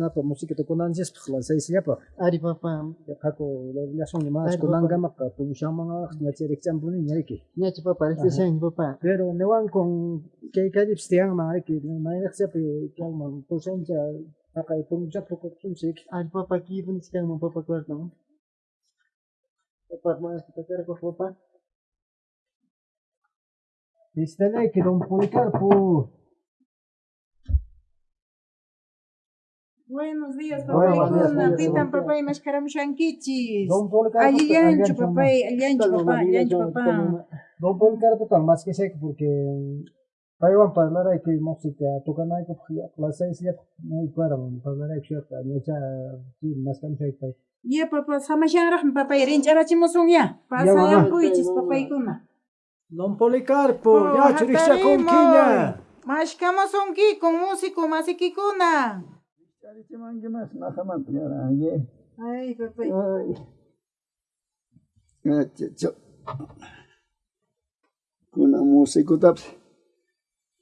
Na pa música to con anjes la seis ya pa Ari papa, hako la relación ni más Ay, con papá. anga maka tu shama na chere example ni yake nyachi papa, este sen papa. pero ne wan con que que dips tiang ma que na ya se pe que man to sen ja haka pun ja to ko tun sik Ari papa, ki pun sekarang mau papa dong. Papa, mau kita cari ke papa. Istene que don Policarpo Buenos días, papá. buenos días, Icona, buenos pitan, días. papá, y mascaram shankichis. don Policarpo Aliancho, papá, aliancho, papá, aliancho, papá. Don Policarpo tal más que sé porque Taiwan para la que música toca na que la seis ya no para para la que ya no ya más que sé Ya, papá, sama sharah, papá, y rincharachimusung ya. Pasa ya, puichis, papá, icona. Don Policarpo, oh, ya churisha con quiña. Mas que amas un músico, mas y kikuna. Charite mangi mas na jaman piara, Ay, eh. pepe. Eh, Ay. Ay, chacho. Kuna músico tapse.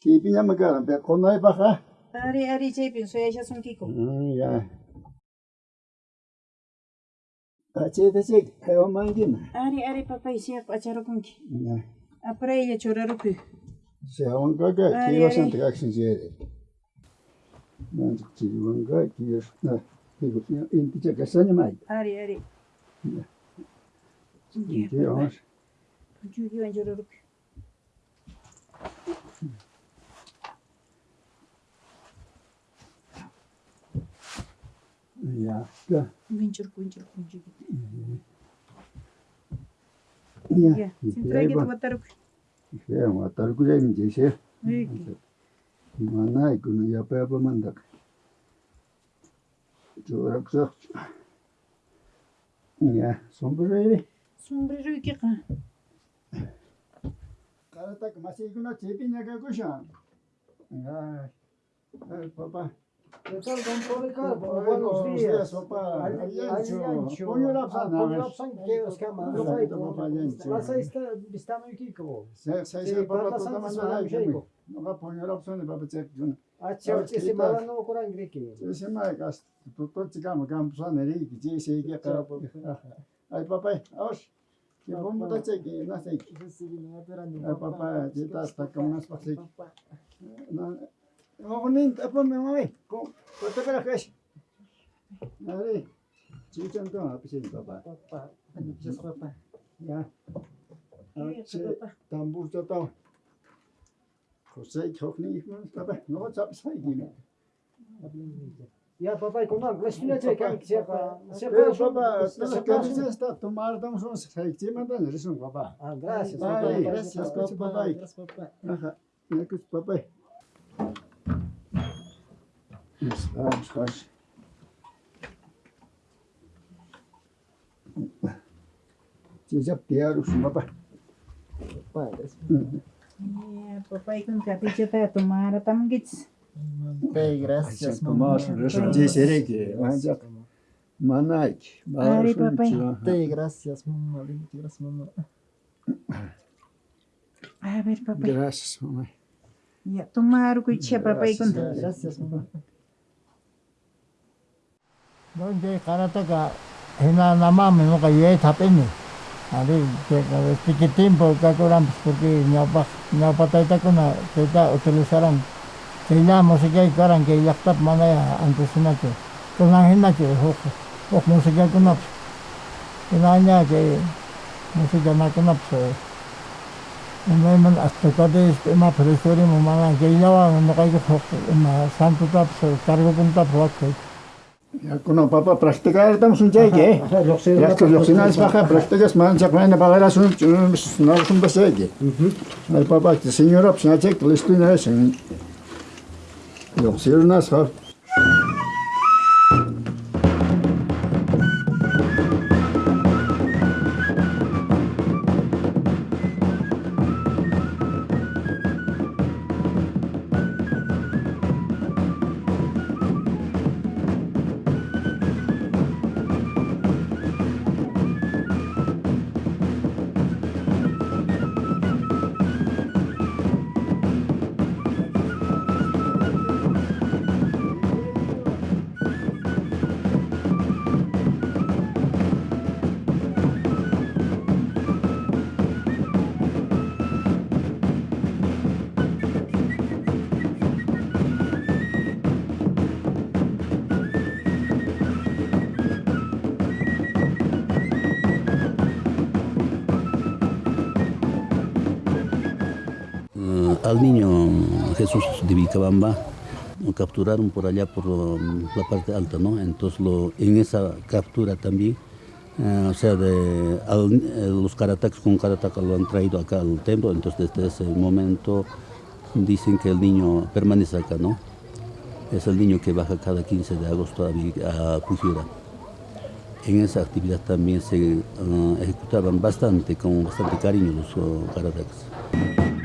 Kipi ya makara, pia kona y paja. Ari, ari, chepi, soy mm, ya son kiko. Ay, ya. Pache, te chek, hayo mangi ma. Ari, ari, papai, siya, pacharo. Ya. apre ya chora rupi sewan gaga kiyo sante action jere nan kiyo gaga kiyo na kiyo in kicha kasanya mai. Ari ari. Kiyo ons kiyo kiyo chora rupi Ya, da. Vinçur kunçur kunçur. 예. 진짜게 왔다르고. 예, 왔다르고 좀 제시. 예. 만나 이거는 옆에 보면다. 저락서. 예, 손브레리. 손브레리 이렇게 가. 가라딱 마시 이거나 제비냐가 고샤. 아. 아, 봐봐. buenos días, papá. Aliancho. Polyorapsan kioskama. Vasayista bistanı kiko. Sayısı baba tutama söyleyeceğim. Ama polyorapsan baba çektin. Açıkçası maranı okuran greki. Sesimay kas. Tuttu çıkama kampsan eri gidiyor şeyge tarafı. Ay papá, hoş. Que vamos a hacer que no sé. Ay papá, ya está hasta como unas pasitas. Onin tapon mi mami. Kung kota ka kasi. Nari. Chichon to ha pisin papa. Papa. Ano pisin papa? Ya. Che tambur to to. Kosay chokni ikman papa. No chap sai gina. Ya papa konan glasmina çek kan sepa. Sepa papa. Nasıl kendisi sta tomardan son sektimadan resim papa. Ah gracias. Gracias papa. Gracias papa. Aha. Ne kus papa. Estamos já Seja pero, é, papai. Parece. Tá, tá papai, quando capite para tomar, a aqui. Pai, graças a Deus. Deixa eu dizer aqui. Manaik. Ari, papai. Pai, graças a mamãe. Graças a mamãe. A ver, papai. Graças, mamãe. Tomar o que tinha, papai. Graças, mamãe. Nong je kana taka hina nama memang ka ye tap ini. Ali ke ka sikit timpo ka kuram seperti nyapa nyapa tai ta kuna kita utul sarang. Kina musike karang ke yak tap mana ya antusina ke. Kuna hina ke hok hok musike kuna. Kina nya ke musike na kuna pso. Emai man asto ka de ema presori mo mana ke yawa mo kai ke hok ema santu tap so kargo pun tap hok. Yakuna papa praktika etmiş olacak. Ya şu yoksina ispaha praktika smançak ben de bağlara sun sun sun besedi. Mhm. Ay papa ki senyor opsiyon çek listine sen. Yoksina ispaha al niño Jesús de Vilcabamba lo capturaron por allá por la parte alta, ¿no? Entonces lo, en esa captura también, eh, o sea, de, eh, los karataks con karataka lo han traído acá al templo, entonces desde ese momento dicen que el niño permanece acá, ¿no? Es el niño que baja cada 15 de agosto a, a. En esa actividad también se eh, ejecutaban bastante, con bastante cariño los uh.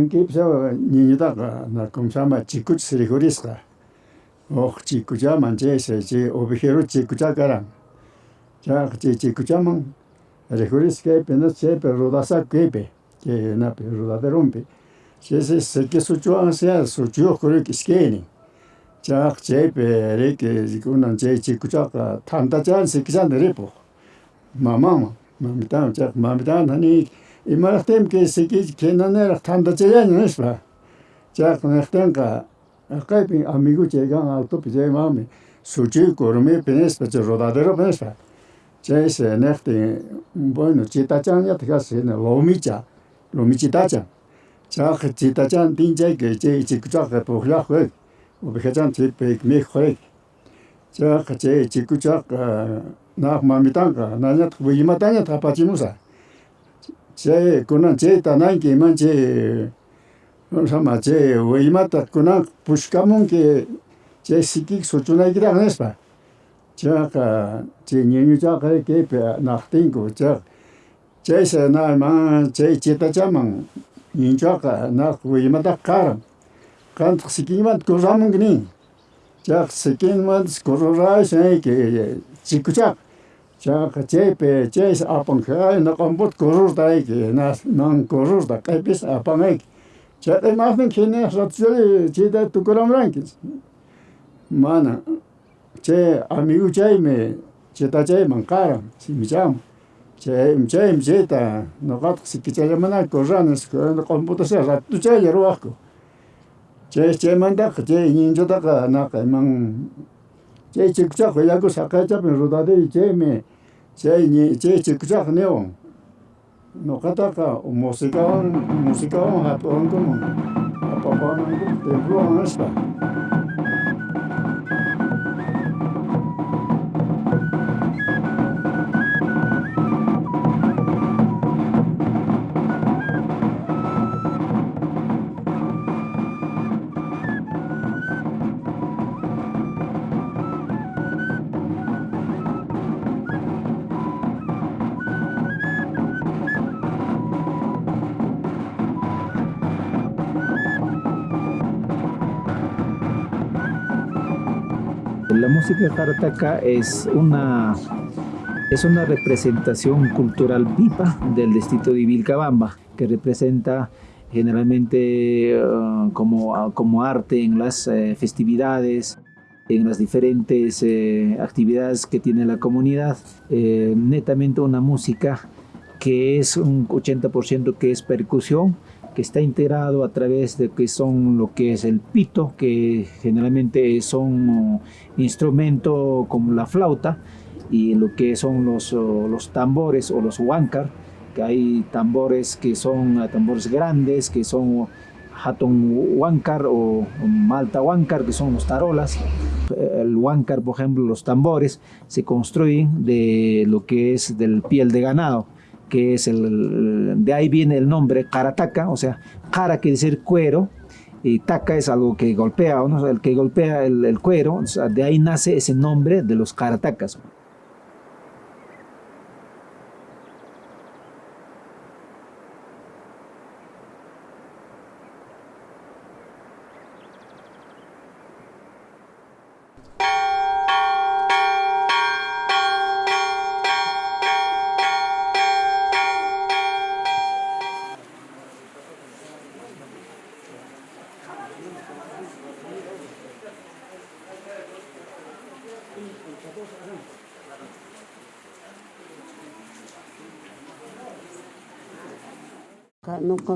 안게 비서 니다가 나 검사마 직구치 스리고리스가 어 직구자 만제세지 오비헤로 직구자가라 자 그치 직구자만 레고리스게 베노체 베로다사 게베 게나 베로다데롬베 제세 세게 수주한세야 수주 그렇게 스케니 자 제베 레게 지구는 제 직구자가 탄다지 않으시 기자 내리고 마마마 마미다 자 마미다 나니 имарахтем ке секи кенанер танда чаян нэшва жак нэхтенка акайпи амигу чеган алто пиже мами сучи корме пенес печ родадеро пенесва чэйсе нэхте bueno chitachan ya тгас не ломича ломичитача жак читачан динжай ге че чикчак похля хэ обихачан чипек мех хэ жак че чикчак нах мамитанка нанят 제 군은 제 단한 게만 제 삼아 제 외마다 군은 부식감은 게제 시기 소준하기라 하네스바 제가 제 년유자가 개배 낙된 거죠 제세 나만 제 제다자만 인자가 나 외마다 가람 간트 시기만 고자문 그니 제 시기만 고로라 생이 게 직구작 자가 제베 제스 아픈 그 나컴붓 고르다이게 나난 고르다 까이비스 아팡에 제데 마스는 키네 섭절 제데 두그람랑기 마나 제 아미우 제이메 제다 제이만 까라 심장 제 임제 임제다 너가트 시키자마나 고자는스 그 컴퓨터서 라투 제이로 왔고 제 제만다 제 인조다가 나까만 제 직접 걸려고 사카자면 로다들이 제미 제니 제 직접 내요 노카타카 모시카온 모시카온 하토온 거 아빠바는 데브로 하나스다 La música jarataca es una, es una representación cultural viva del distrito de Vilcabamba, que representa generalmente uh, como, como arte en las eh, festividades, en las diferentes eh, actividades que tiene la comunidad. Eh, netamente una música que es un 80% que es percusión, que está integrado a través de que son lo que es el pito, que generalmente son instrumentos como la flauta, y lo que son los, los tambores o los huáncar, que hay tambores que son tambores grandes, que son hatton huáncar o malta huáncar, que son los tarolas. El huáncar, por ejemplo, los tambores, se construyen de lo que es del piel de ganado que es el, de ahí viene el nombre carataca, o sea, cara quiere decir cuero, y taca es algo que golpea, ¿no? el que golpea el, cuero, de ahí nace ese nombre de los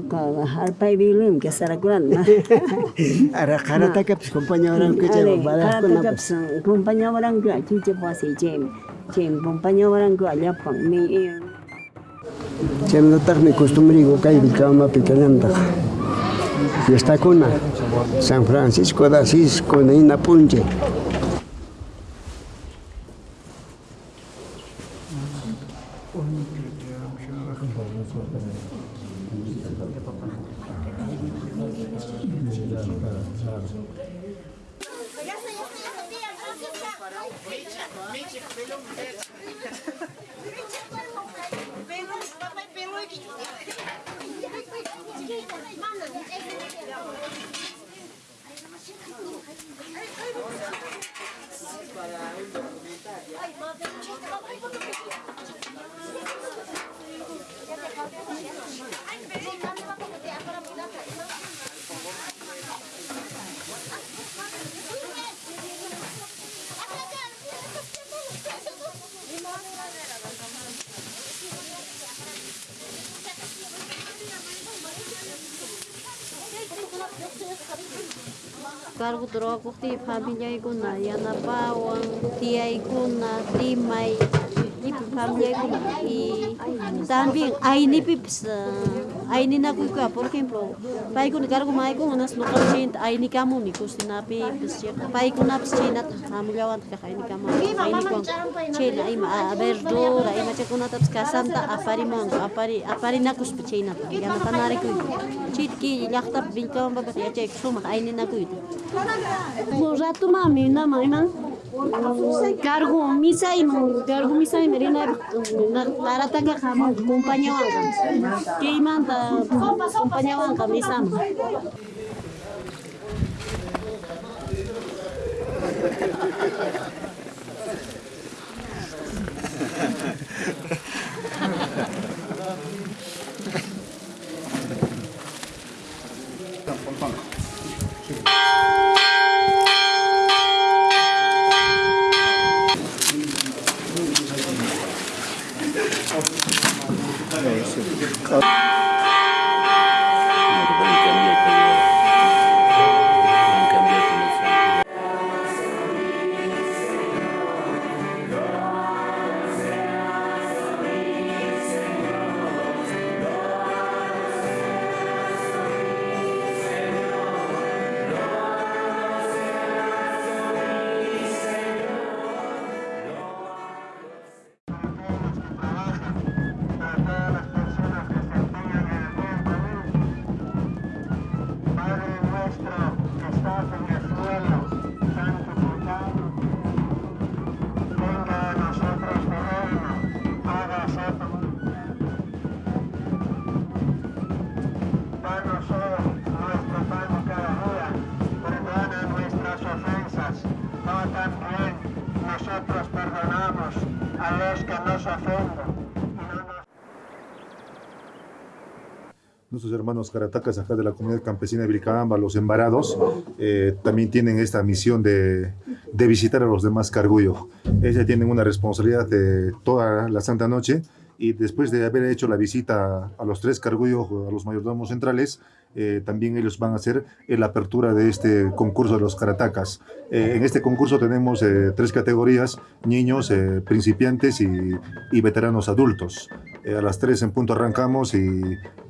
karatacas. Nuqa hallpaypiwan kasarakunata Ara karataka pues compañeroranku chay badakuna Karatakapas compañeroranku chicha wasi chay chay compañeroranku allapan mi Chaymantataqmi costumbriku kay Vilcabambapi kallantaj fiestakuna San Francisco de Asís kuna hina karbodrakutifamillaykuna yanapawan tiyaykuna timay pamllaykuna y también aynipipas aini na kuka por ejemplo pai kun cargo mai kun unas lokal chint aini kamu ni kus na pi pesche ya, pai kamu lawan ka aini kamu. Aini kun chela ai ma aber do ai ma che kuna tas kasanta apari mon apari apari na kus pesche na ya na tanare ku chit ki yakta bin kam ba ba ya che aini na ku mo ya tu mami na mai cargo misa y cargo misa y merina larata que jamón compañero que imanta compañero camisa nuestro que estás en el suelo, santificado. Venga a nosotros tu reino, hágase tu Danos hoy nuestro pan de cada día, perdona nuestras ofensas, no también nosotros perdonamos a los que nos ofenden. Nuestros hermanos caratacas acá de la comunidad campesina de Vilcabamba, los embarados, eh, también tienen esta misión de, de visitar a los demás cargullos. Ellos tienen una responsabilidad de toda la Santa Noche y después de haber hecho la visita a los tres cargullos, a los mayordomos centrales, eh, también ellos van a hacer la apertura de este concurso de los karatacas. Eh, en este concurso tenemos eh, tres categorías, niños, eh, principiantes y, y veteranos adultos. Eh, a las tres en punto arrancamos y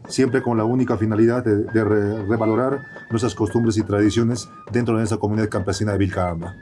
siempre con la única finalidad de, de re- revalorar nuestras costumbres y tradiciones dentro de esa comunidad campesina de Vilcabamba.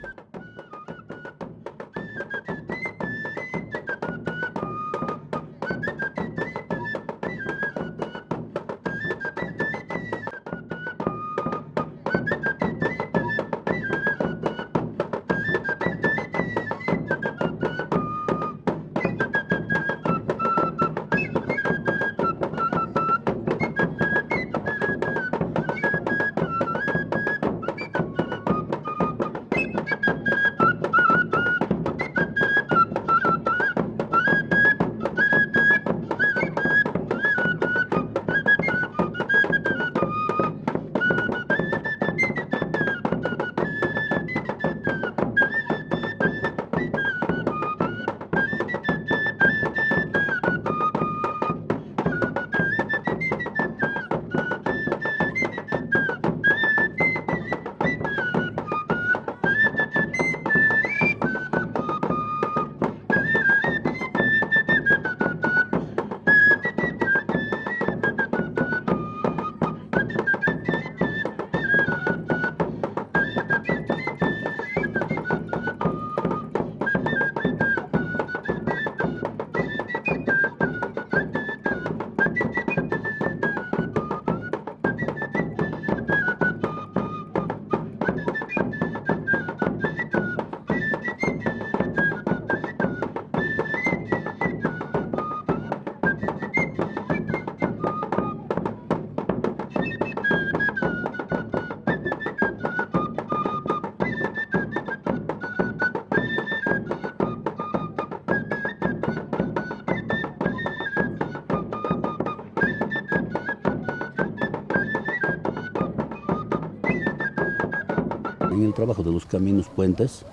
El trabajo de los caminos puentes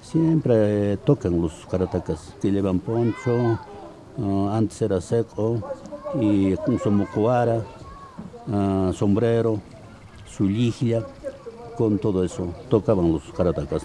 siempre eh, tocan los karatacas que llevan poncho, ah, antes era seco y mocuara, ah, sombrero, su con todo eso tocaban los karatacas.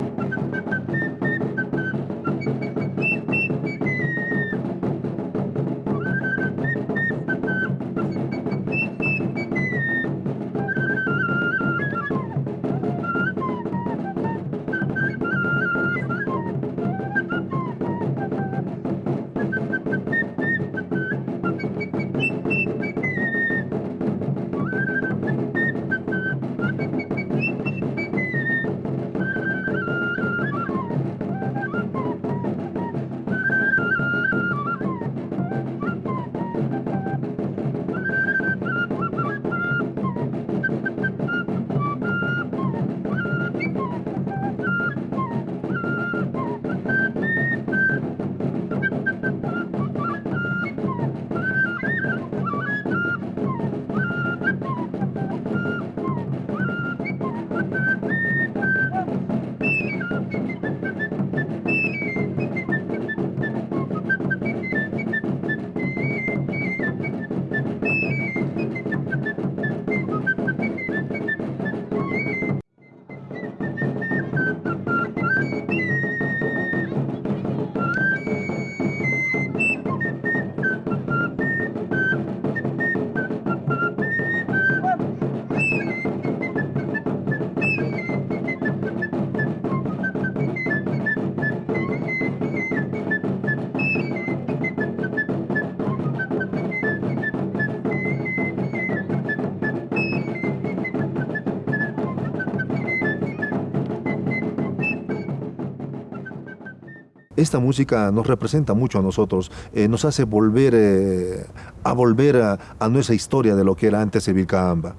Esta música nos representa mucho a nosotros, eh, nos hace volver eh, a volver a, a nuestra historia de lo que era antes de Vilcabamba.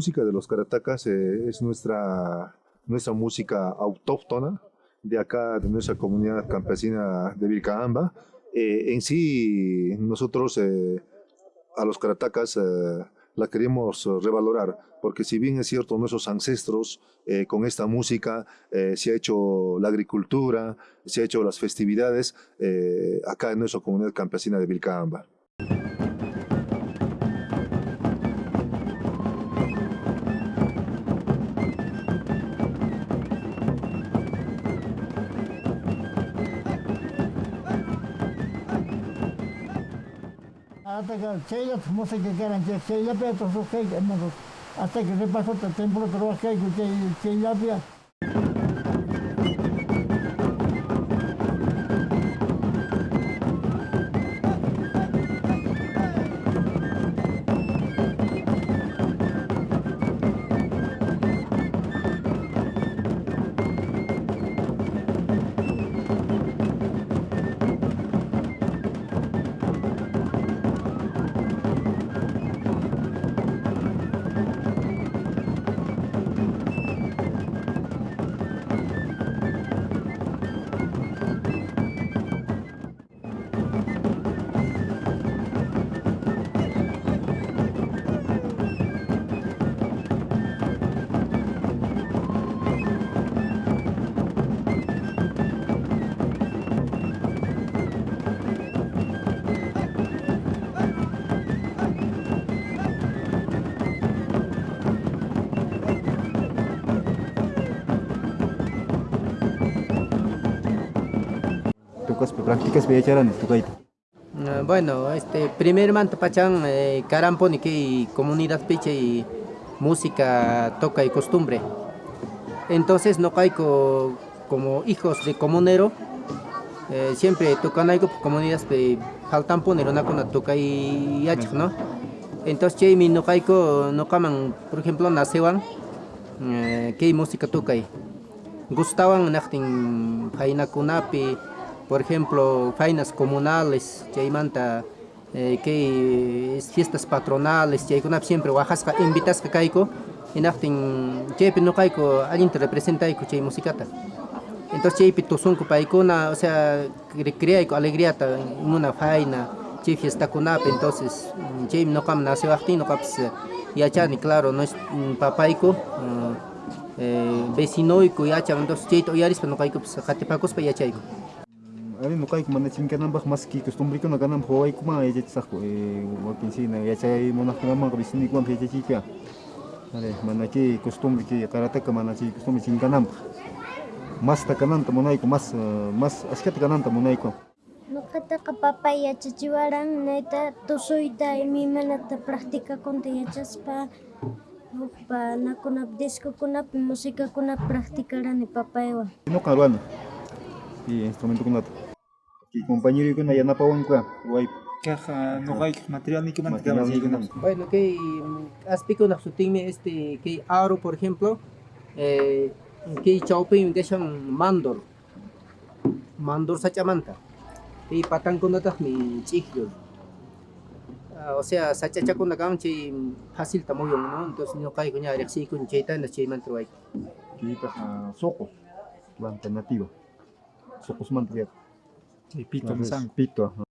Música de los Caratacas eh, es nuestra, nuestra música autóctona de acá, de nuestra comunidad campesina de Vilcabamba. Eh, en sí, nosotros eh, a los Caratacas eh, la queremos revalorar, porque si bien es cierto, nuestros ancestros eh, con esta música eh, se ha hecho la agricultura, se ha hecho las festividades eh, acá en nuestra comunidad campesina de Vilcabamba. Hasta que chaya música que eran chaya pe to so que hasta que se pasó el templo pero que chaya pe Tukas prácticas becharan tukaita. Ah, Bueno, este, primeramente pachan eh, carampo ni que comunidad piche y música toca y costumbre. Entonces no caigo como hijos de comunero, eh, siempre tocan algo por comunidades de faltan poner una con toca y yachik, ¿no? Entonces che mi no caigo no caman, por ejemplo, naceban eh, que música toca y gustaban nachtin faina kunapi, por ejemplo, fainas comunales, chaymanta eh, que es fiestas patronales, chaykunap siempre Oaxaca invitas que caico, y nachtin chaypi no caico alguien te representa chay musicata. Entonces chaypi tusunku paikuna, o sea, cre- crea alegría en una faina, chay fiesta kunap, entonces mm, chay no cam nació aquí, no caps yachani, claro, no es mm, papaico, mm, eh, vecinoico yachan, entonces chay to yaris no caico, pues yachaico. Ari no kai mana chinkanambaj más que costumbre eh wakin sina yachay monajkunamaj veciniwan yachachika. Ari mana ki costumbre ki karateka mana chi costumbre. Más takananta monayko más eh, más askata kananta monayko. Nuqataqa papay yachachiwaran nayta tusuyta imaymanata practicakunta yachaspa hukpa nakunap discokunapi musicakunap practicarani papaywan. No karuana. Y instrumento kunata. Ki compañero kuna yanapawan kwa wai Caja, no hay material ni que material ni. Bueno, que aspico na sutinme este que aro por ejemplo, eh, que chaupe que son mandor. Mandor sachamanta. Y patán con otras mi chikyo. Ah, o sea, sacha chakun na kam chi fácil tamoyong no, entonces no kai kunya reksi kun cheita na chi mantro ay. Kita uh, sokos. La alternativa. Sokos mantriat. Pito, Pito. ajá.